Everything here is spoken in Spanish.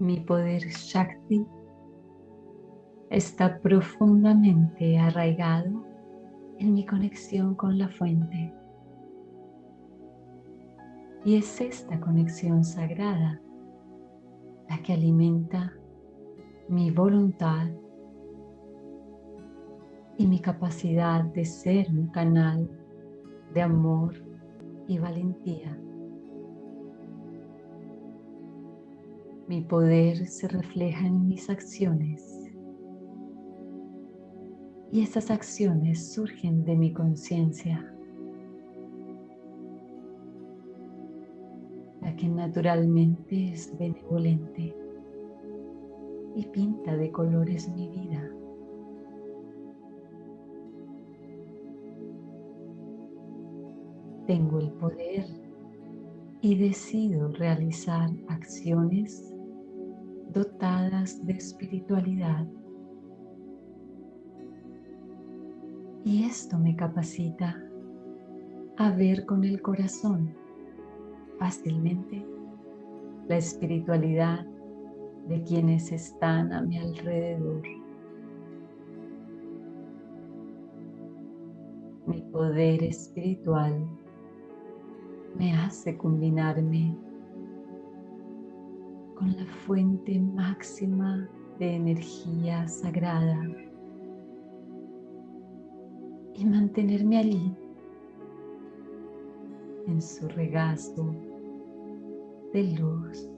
Mi poder Shakti está profundamente arraigado en mi conexión con la fuente. Y es esta conexión sagrada la que alimenta mi voluntad y mi capacidad de ser un canal de amor y valentía. Mi poder se refleja en mis acciones y estas acciones surgen de mi conciencia, la que naturalmente es benevolente y pinta de colores mi vida. Tengo el poder y decido realizar acciones dotadas de espiritualidad. Y esto me capacita a ver con el corazón fácilmente la espiritualidad de quienes están a mi alrededor. Mi poder espiritual me hace combinarme con la fuente máxima de energía sagrada y mantenerme allí en su regazo de luz